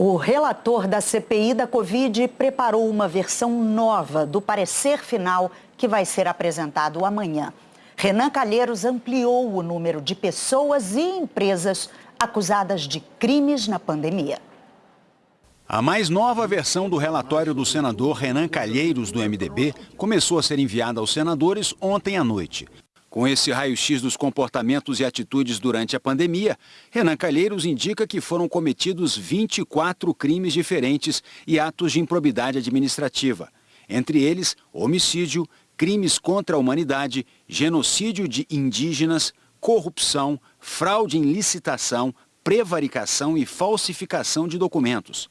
O relator da CPI da Covid preparou uma versão nova do parecer final que vai ser apresentado amanhã. Renan Calheiros ampliou o número de pessoas e empresas acusadas de crimes na pandemia. A mais nova versão do relatório do senador Renan Calheiros, do MDB, começou a ser enviada aos senadores ontem à noite. Com esse raio-x dos comportamentos e atitudes durante a pandemia, Renan Calheiros indica que foram cometidos 24 crimes diferentes e atos de improbidade administrativa. Entre eles, homicídio, crimes contra a humanidade, genocídio de indígenas, corrupção, fraude em licitação, prevaricação e falsificação de documentos.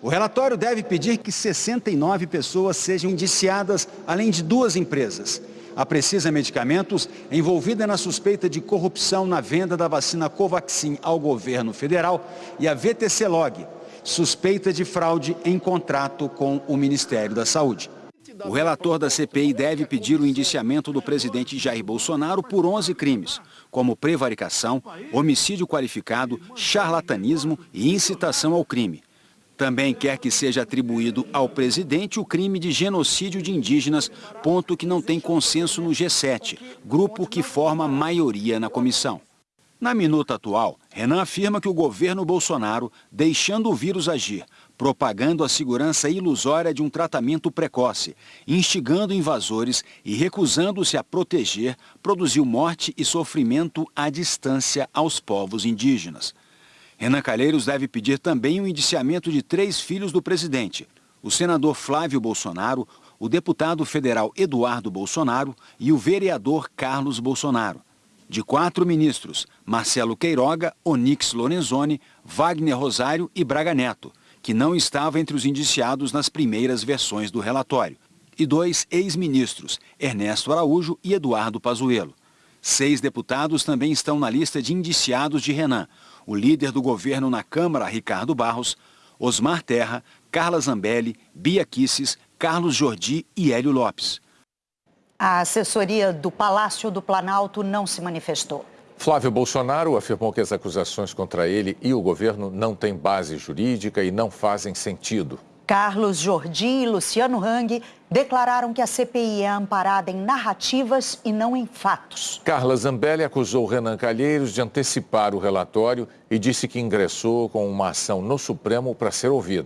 O relatório deve pedir que 69 pessoas sejam indiciadas, além de duas empresas. A Precisa Medicamentos, envolvida na suspeita de corrupção na venda da vacina Covaxin ao governo federal, e a VTC Log, suspeita de fraude em contrato com o Ministério da Saúde. O relator da CPI deve pedir o indiciamento do presidente Jair Bolsonaro por 11 crimes, como prevaricação, homicídio qualificado, charlatanismo e incitação ao crime. Também quer que seja atribuído ao presidente o crime de genocídio de indígenas, ponto que não tem consenso no G7, grupo que forma maioria na comissão. Na minuta atual, Renan afirma que o governo Bolsonaro, deixando o vírus agir, propagando a segurança ilusória de um tratamento precoce, instigando invasores e recusando-se a proteger, produziu morte e sofrimento à distância aos povos indígenas. Renan Calheiros deve pedir também o indiciamento de três filhos do presidente, o senador Flávio Bolsonaro, o deputado federal Eduardo Bolsonaro e o vereador Carlos Bolsonaro. De quatro ministros, Marcelo Queiroga, Onix Lorenzoni, Wagner Rosário e Braga Neto, que não estava entre os indiciados nas primeiras versões do relatório. E dois ex-ministros, Ernesto Araújo e Eduardo Pazuello. Seis deputados também estão na lista de indiciados de Renan, o líder do governo na Câmara, Ricardo Barros, Osmar Terra, Carla Zambelli, Bia Kisses, Carlos Jordi e Hélio Lopes. A assessoria do Palácio do Planalto não se manifestou. Flávio Bolsonaro afirmou que as acusações contra ele e o governo não têm base jurídica e não fazem sentido. Carlos Jordi e Luciano Hang declararam que a CPI é amparada em narrativas e não em fatos. Carla Zambelli acusou Renan Calheiros de antecipar o relatório e disse que ingressou com uma ação no Supremo para ser ouvida.